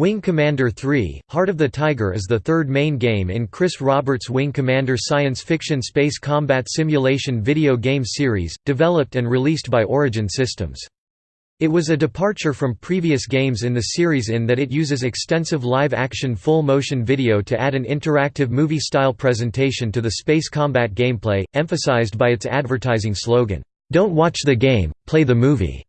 Wing Commander 3 – Heart of the Tiger is the third main game in Chris Roberts' Wing Commander science fiction space combat simulation video game series, developed and released by Origin Systems. It was a departure from previous games in the series in that it uses extensive live-action full-motion video to add an interactive movie-style presentation to the space combat gameplay, emphasized by its advertising slogan, "'Don't watch the game, play the movie'".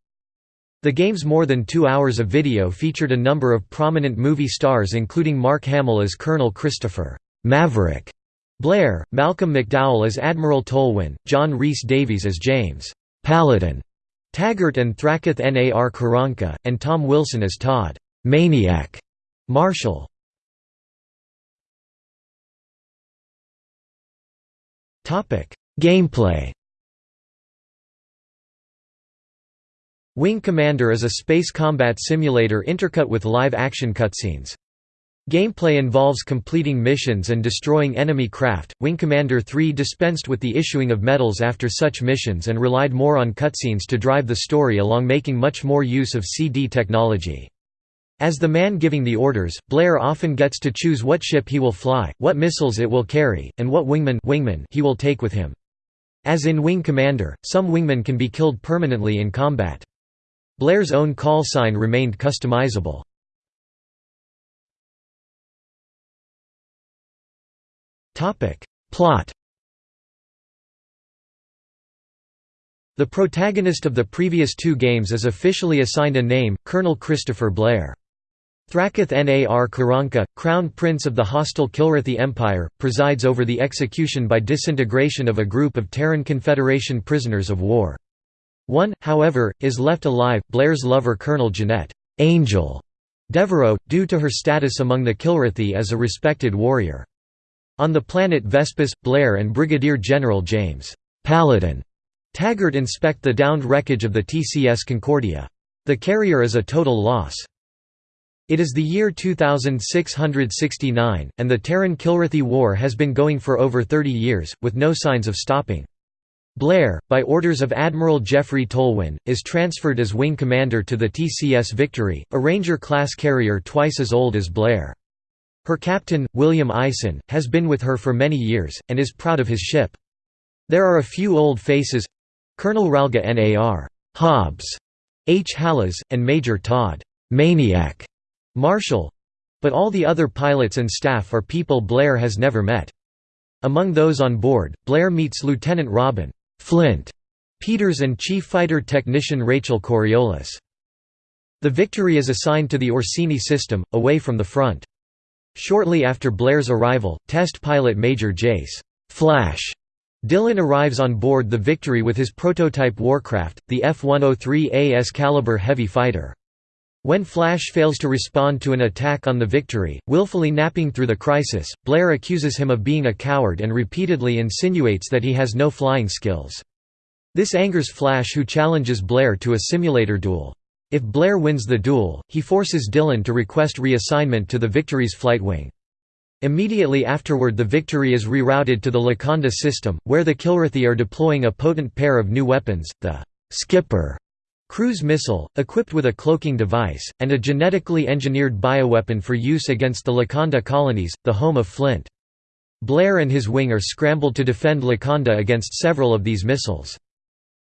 The game's more than two hours of video featured a number of prominent movie stars including Mark Hamill as Colonel Christopher Maverick Blair, Malcolm McDowell as Admiral Tolwyn, John Rhys Davies as James Paladin Taggart and Thrakhath Nar Karanka, and Tom Wilson as Todd Maniac Marshall. Gameplay Wing Commander is a space combat simulator intercut with live-action cutscenes. Gameplay involves completing missions and destroying enemy craft. Wing Commander 3 dispensed with the issuing of medals after such missions and relied more on cutscenes to drive the story along making much more use of CD technology. As the man giving the orders, Blair often gets to choose what ship he will fly, what missiles it will carry, and what wingman, wingman he will take with him. As in Wing Commander, some wingmen can be killed permanently in combat. Blair's own call sign remained customizable. Plot The protagonist of the previous two games is officially assigned a name, Colonel Christopher Blair. Thrakhath Nar Karanka, Crown Prince of the hostile Kilrathi Empire, presides over the execution by disintegration of a group of Terran Confederation prisoners of war. One, however, is left alive, Blair's lover Colonel Jeanette Angel Devereaux, due to her status among the Kilrathi as a respected warrior. On the planet Vespus, Blair and Brigadier General James Paladin Taggart inspect the downed wreckage of the TCS Concordia. The carrier is a total loss. It is the year 2669, and the Terran-Kilrathi War has been going for over 30 years, with no signs of stopping. Blair, by orders of Admiral Jeffrey Tolwyn, is transferred as wing commander to the TCS Victory, a Ranger-class carrier twice as old as Blair. Her captain, William Eisen, has been with her for many years, and is proud of his ship. There are a few old faces—Colonel Ralgha Nar. Hobbes, H. Hallas, and Major Todd Maniac Marshall—but all the other pilots and staff are people Blair has never met. Among those on board, Blair meets Lieutenant Robin Flint Peters and chief fighter technician Rachel Coriolis. The Victory is assigned to the Orsini system, away from the front. Shortly after Blair's arrival, test pilot Major Jace Flash Dillon arrives on board the Victory with his prototype warcraft, the F-103A Excalibur heavy fighter. When Flash fails to respond to an attack on the Victory, willfully napping through the crisis, Blair accuses him of being a coward and repeatedly insinuates that he has no flying skills. This angers Flash who challenges Blair to a simulator duel. If Blair wins the duel, he forces Dillon to request reassignment to the Victory's flight wing. Immediately afterward the Victory is rerouted to the Locanda system, where the Kilrathi are deploying a potent pair of new weapons, the «Skipper» cruise missile, equipped with a cloaking device, and a genetically engineered bioweapon for use against the Locanda colonies, the home of Flint. Blair and his wing are scrambled to defend Locanda against several of these missiles.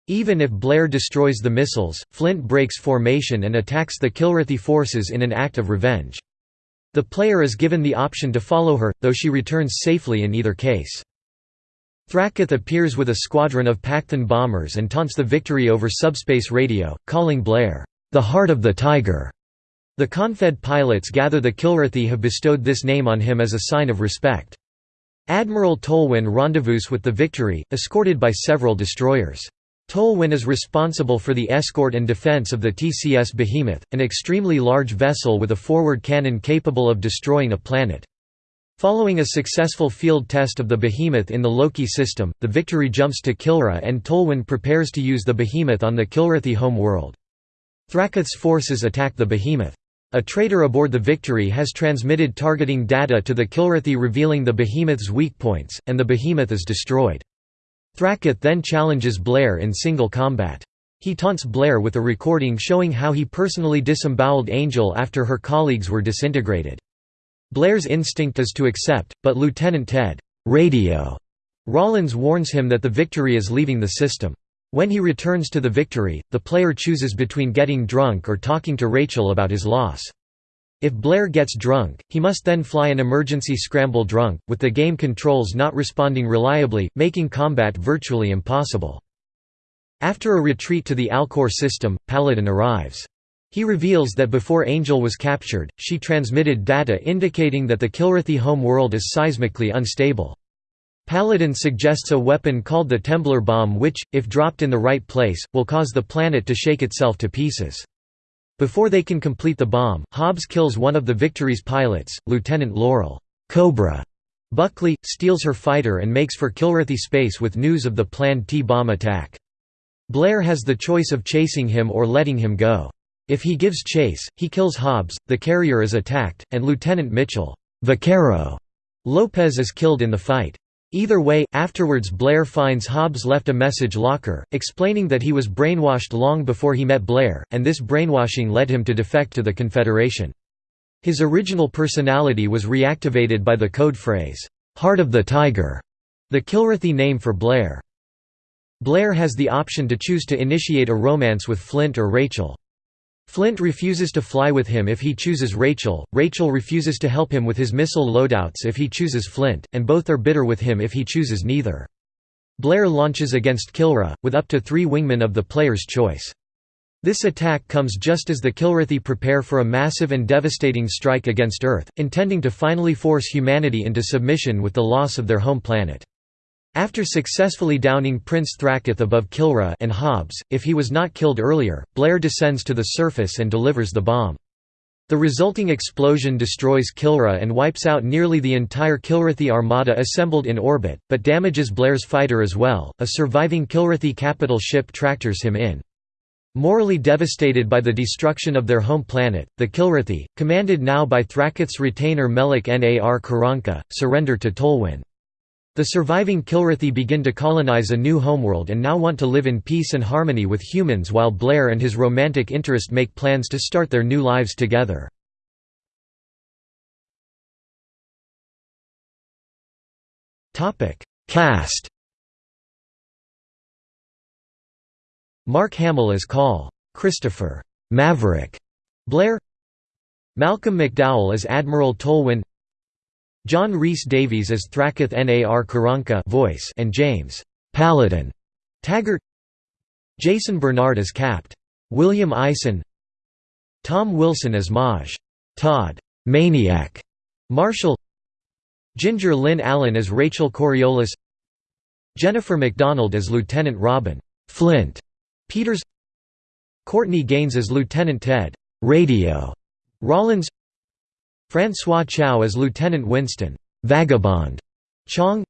Even if Blair destroys the missiles, Flint breaks formation and attacks the Kilrathi forces in an act of revenge. The player is given the option to follow her, though she returns safely in either case. Thrakhath appears with a squadron of Paktahn bombers and taunts the victory over subspace radio, calling Blair, "...the heart of the tiger." The Confed pilots gather the Kilrathi have bestowed this name on him as a sign of respect. Admiral Tolwyn rendezvous with the Victory, escorted by several destroyers. Tolwyn is responsible for the escort and defense of the TCS Behemoth, an extremely large vessel with a forward cannon capable of destroying a planet. Following a successful field test of the Behemoth in the Loki system, the Victory jumps to Kilra and Tolwyn prepares to use the Behemoth on the Kilrathi home world. Thrakhath's forces attack the Behemoth. A traitor aboard the Victory has transmitted targeting data to the Kilrathi revealing the Behemoth's weak points, and the Behemoth is destroyed. Thrakhath then challenges Blair in single combat. He taunts Blair with a recording showing how he personally disemboweled Angel after her colleagues were disintegrated. Blair's instinct is to accept, but Lieutenant Ted Radio Rollins warns him that the Victory is leaving the system. When he returns to the Victory, the player chooses between getting drunk or talking to Rachel about his loss. If Blair gets drunk, he must then fly an emergency scramble drunk, with the game controls not responding reliably, making combat virtually impossible. After a retreat to the Alcor system, Paladin arrives. He reveals that before Angel was captured, she transmitted data indicating that the Kilrathi home world is seismically unstable. Paladin suggests a weapon called the Temblor bomb which, if dropped in the right place, will cause the planet to shake itself to pieces. Before they can complete the bomb, Hobbes kills one of the Victory's pilots, Lieutenant Laurel Cobra. Buckley, steals her fighter and makes for Kilrathi space with news of the planned T-bomb attack. Blair has the choice of chasing him or letting him go. If he gives chase, he kills Hobbes, the carrier is attacked, and Lieutenant Mitchell Vaquero Lopez is killed in the fight. Either way, afterwards Blair finds Hobbes left a message locker, explaining that he was brainwashed long before he met Blair, and this brainwashing led him to defect to the Confederation. His original personality was reactivated by the code phrase, "'Heart of the Tiger'", the Kilrathi name for Blair. Blair has the option to choose to initiate a romance with Flint or Rachel. Flint refuses to fly with him if he chooses Rachel, Rachel refuses to help him with his missile loadouts if he chooses Flint, and both are bitter with him if he chooses neither. Blair launches against Kilra, with up to three wingmen of the player's choice. This attack comes just as the Kilrathi prepare for a massive and devastating strike against Earth, intending to finally force humanity into submission with the loss of their home planet. After successfully downing Prince Thrakhath above Kilra and Hobbes, if he was not killed earlier, Blair descends to the surface and delivers the bomb. The resulting explosion destroys Kilra and wipes out nearly the entire Kilrathi armada assembled in orbit, but damages Blair's fighter as well. A surviving Kilrathi capital ship tractors him in. Morally devastated by the destruction of their home planet, the Kilrathi, commanded now by Thrakhath's retainer Melek Nar Karanka, surrender to Tolwyn. The surviving Kilrathi begin to colonize a new homeworld and now want to live in peace and harmony with humans while Blair and his romantic interest make plans to start their new lives together. Cast Mark Hamill as Call. Christopher Maverick Blair Malcolm McDowell as Admiral Tolwyn John Rhys Davies as Thrakhath Nar Karanka voice and James Paladin Taggart Jason Bernard as Capt. William Eisen Tom Wilson as Maj. Todd Maniac Marshall Ginger Lynn Allen as Rachel Coriolis Jennifer McDonald as Lieutenant Robin Flint Peters Courtney Gaines as Lieutenant Ted Radio Rollins Francois Chau as Lieutenant Winston Vagabond Chong.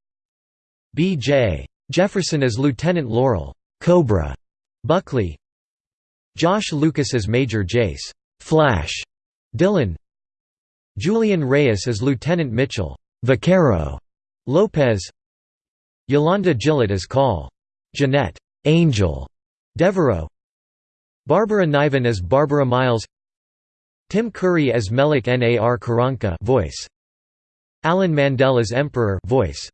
B.J. Jefferson as Lieutenant Laurel Cobra Buckley. Josh Lucas as Major Jace Flash Dillon Julian Reyes as Lieutenant Mitchell Vaquero Lopez. Yolanda Gillett as Call Jeanette Angel Devereaux. Barbara Niven as Barbara Miles Tim Curry as Melek Nar Karanka voice. Alan Mandel as Emperor voice.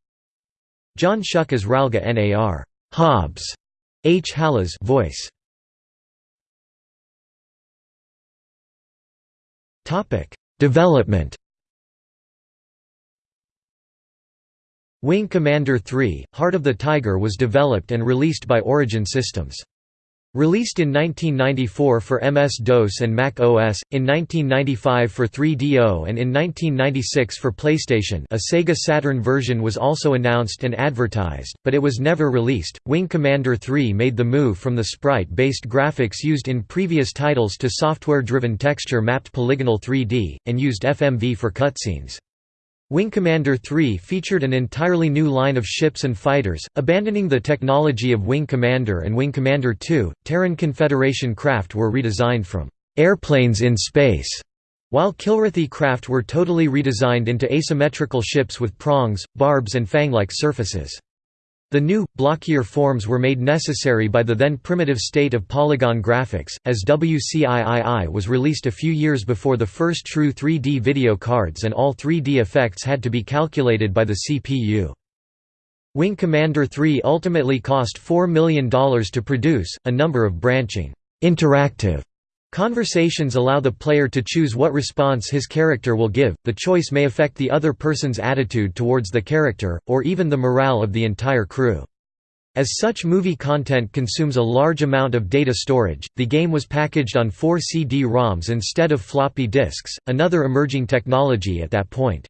John Schuck as Ralgha Nar Hobbes. H. Halas voice. Topic: Development. Wing Commander 3: Heart of the Tiger was developed and released by Origin Systems. Released in 1994 for MS-DOS and Mac OS, in 1995 for 3DO and in 1996 for PlayStation a Sega Saturn version was also announced and advertised, but it was never released. Wing Commander 3 made the move from the sprite-based graphics used in previous titles to software-driven texture-mapped polygonal 3D, and used FMV for cutscenes. Wing Commander 3 featured an entirely new line of ships and fighters, abandoning the technology of Wing Commander and Wing Commander 2. Terran Confederation craft were redesigned from airplanes in space, while Kilrathi craft were totally redesigned into asymmetrical ships with prongs, barbs and fang-like surfaces. The new, blockier forms were made necessary by the then primitive state of polygon graphics, as WCIII was released a few years before the first true 3D video cards and all 3D effects had to be calculated by the CPU. Wing Commander 3 ultimately cost $4 million to produce, a number of branching, interactive Conversations allow the player to choose what response his character will give, the choice may affect the other person's attitude towards the character, or even the morale of the entire crew. As such movie content consumes a large amount of data storage, the game was packaged on four CD-ROMs instead of floppy disks, another emerging technology at that point.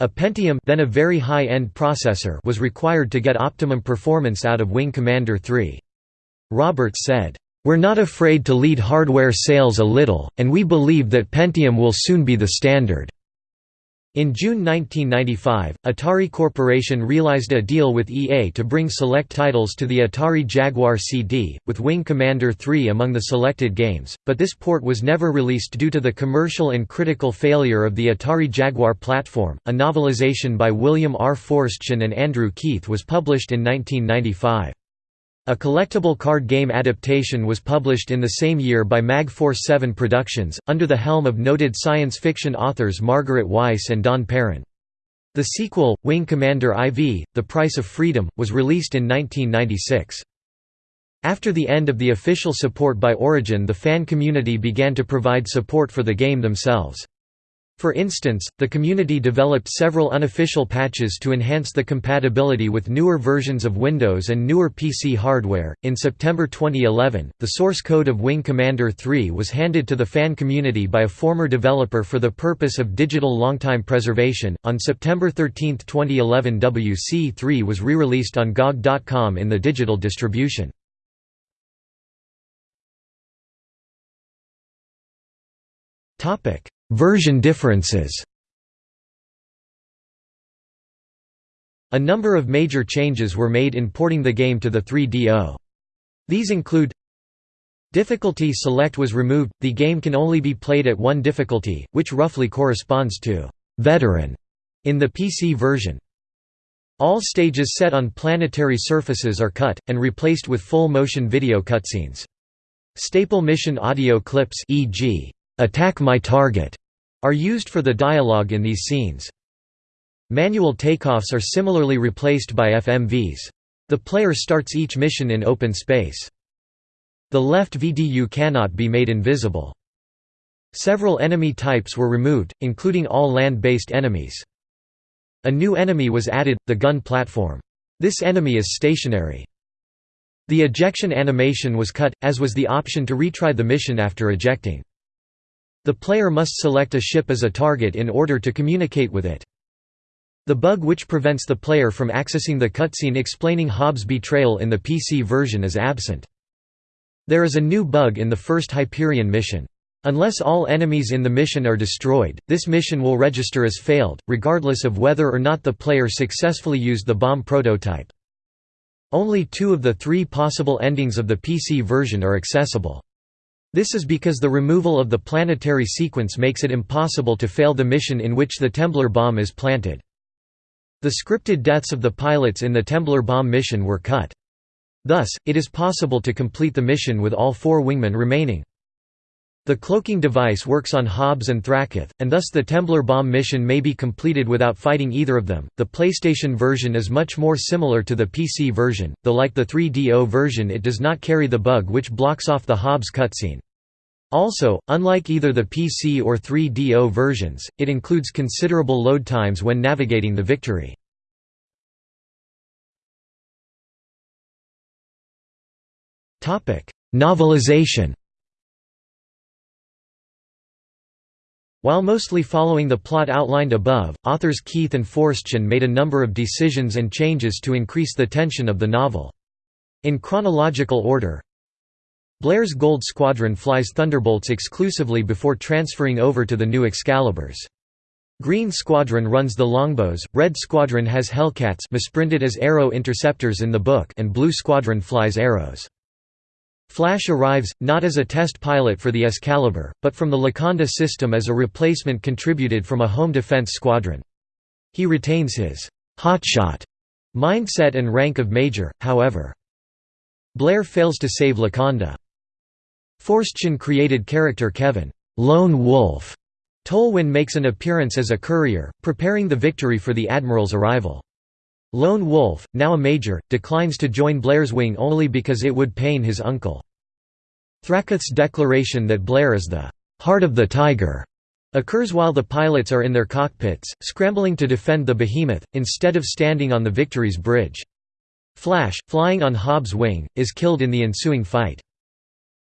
A Pentium then a very high-end processor was required to get optimum performance out of Wing Commander 3. Roberts said, we're not afraid to lead hardware sales a little, and we believe that Pentium will soon be the standard." In June 1995, Atari Corporation realized a deal with EA to bring select titles to the Atari Jaguar CD, with Wing Commander 3 among the selected games, but this port was never released due to the commercial and critical failure of the Atari Jaguar platform. A novelization by William R. Forstchen and Andrew Keith was published in 1995. A collectible card game adaptation was published in the same year by Magforce 7 Productions, under the helm of noted science fiction authors Margaret Weis and Don Perrin. The sequel, Wing Commander IV, The Price of Freedom, was released in 1996. After the end of the official support by Origin the fan community began to provide support for the game themselves. For instance, the community developed several unofficial patches to enhance the compatibility with newer versions of Windows and newer PC hardware. In September 2011, the source code of Wing Commander 3 was handed to the fan community by a former developer for the purpose of digital longtime preservation. On September 13, 2011, WC3 was re released on GOG.com in the digital distribution. Topic Version differences A number of major changes were made in porting the game to the 3DO. These include Difficulty select was removed, the game can only be played at one difficulty, which roughly corresponds to «veteran» in the PC version. All stages set on planetary surfaces are cut, and replaced with full-motion video cutscenes. Staple mission audio clips e.g. "'Attack my target' are used for the dialogue in these scenes. Manual takeoffs are similarly replaced by FMVs. The player starts each mission in open space. The left VDU cannot be made invisible. Several enemy types were removed, including all land-based enemies. A new enemy was added, the gun platform. This enemy is stationary. The ejection animation was cut, as was the option to retry the mission after ejecting. The player must select a ship as a target in order to communicate with it. The bug which prevents the player from accessing the cutscene explaining Hobbes' betrayal in the PC version is absent. There is a new bug in the first Hyperion mission. Unless all enemies in the mission are destroyed, this mission will register as failed, regardless of whether or not the player successfully used the bomb prototype. Only two of the three possible endings of the PC version are accessible. This is because the removal of the planetary sequence makes it impossible to fail the mission in which the Temblor bomb is planted. The scripted deaths of the pilots in the Temblor bomb mission were cut. Thus, it is possible to complete the mission with all four wingmen remaining. The cloaking device works on Hobbes and Thrakhath, and thus the Temblor bomb mission may be completed without fighting either of them. The PlayStation version is much more similar to the PC version, though like the 3DO version it does not carry the bug which blocks off the Hobbes cutscene. Also, unlike either the PC or 3DO versions, it includes considerable load times when navigating the Victory. Novelization While mostly following the plot outlined above, authors Keith and Forstchen made a number of decisions and changes to increase the tension of the novel. In chronological order Blair's Gold Squadron flies Thunderbolts exclusively before transferring over to the new Excaliburs. Green Squadron runs the Longbows, Red Squadron has Hellcats misprinted as Arrow Interceptors in the book and Blue Squadron flies Arrows. Flash arrives, not as a test pilot for the Excalibur, but from the Locanda system as a replacement contributed from a home defense squadron. He retains his «hotshot» mindset and rank of Major, however. Blair fails to save Locanda. Forstchen created character Kevin Lone Wolf. Tolwyn makes an appearance as a courier, preparing the victory for the Admiral's arrival. Lone Wolf, now a major, declines to join Blair's wing only because it would pain his uncle. Thrakhath's declaration that Blair is the heart of the tiger occurs while the pilots are in their cockpits, scrambling to defend the behemoth, instead of standing on the Victory's bridge. Flash, flying on Hobbes' wing, is killed in the ensuing fight.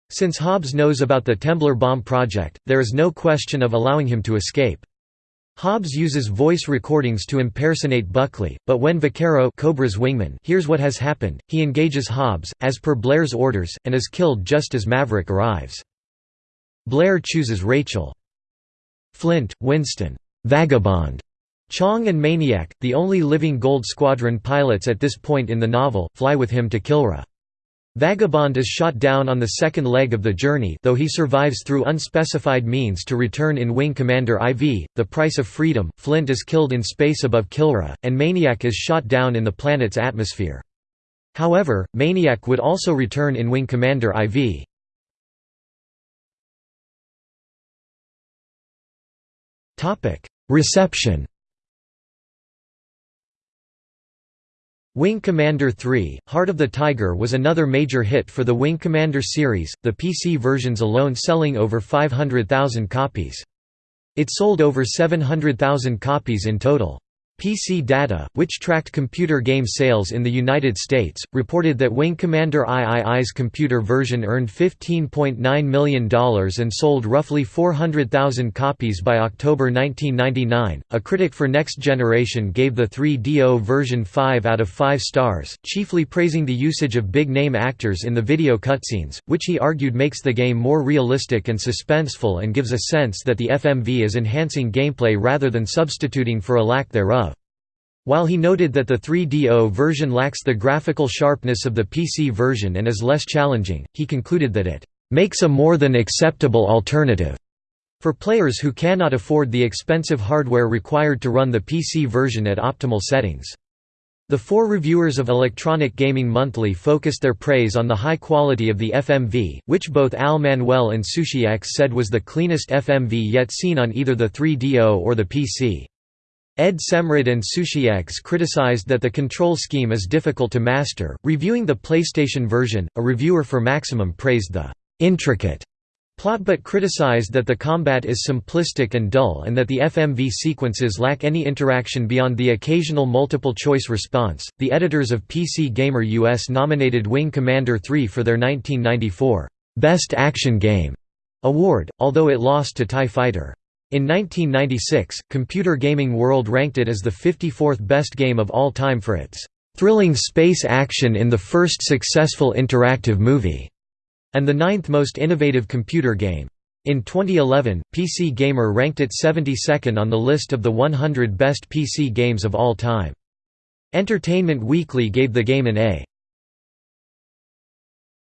Since Hobbes knows about the Temblor bomb project, there is no question of allowing him to escape. Hobbes uses voice recordings to impersonate Buckley, but when Vaquero Cobra's wingman hears what has happened, he engages Hobbes, as per Blair's orders, and is killed just as Maverick arrives. Blair chooses Rachel. Flint, Winston, Vagabond, Chong and Maniac, the only living Gold Squadron pilots at this point in the novel, fly with him to Kilra. Vagabond is shot down on the second leg of the journey though he survives through unspecified means to return in Wing Commander IV, The Price of Freedom, Flint is killed in space above Kilra, and Maniac is shot down in the planet's atmosphere. However, Maniac would also return in Wing Commander IV. Reception Wing Commander 3, Heart of the Tiger was another major hit for the Wing Commander series, the PC versions alone selling over 500,000 copies. It sold over 700,000 copies in total. PC Data, which tracked computer game sales in the United States, reported that Wing Commander III's computer version earned $15.9 million and sold roughly 400,000 copies by October 1999. A critic for Next Generation gave the 3DO version 5 out of 5 stars, chiefly praising the usage of big name actors in the video cutscenes, which he argued makes the game more realistic and suspenseful and gives a sense that the FMV is enhancing gameplay rather than substituting for a lack thereof. While he noted that the 3DO version lacks the graphical sharpness of the PC version and is less challenging, he concluded that it makes a more than acceptable alternative for players who cannot afford the expensive hardware required to run the PC version at optimal settings. The four reviewers of Electronic Gaming Monthly focused their praise on the high quality of the FMV, which both Al Manuel and SushiX said was the cleanest FMV yet seen on either the 3DO or the PC. Ed Semrad and SushiX criticized that the control scheme is difficult to master. Reviewing the PlayStation version, a reviewer for Maximum praised the intricate plot but criticized that the combat is simplistic and dull and that the FMV sequences lack any interaction beyond the occasional multiple choice response. The editors of PC Gamer US nominated Wing Commander 3 for their 1994 Best Action Game award, although it lost to TIE Fighter. In 1996, Computer Gaming World ranked it as the 54th best game of all time for its "...thrilling space action in the first successful interactive movie", and the ninth most innovative computer game. In 2011, PC Gamer ranked it 72nd on the list of the 100 best PC games of all time. Entertainment Weekly gave the game an A.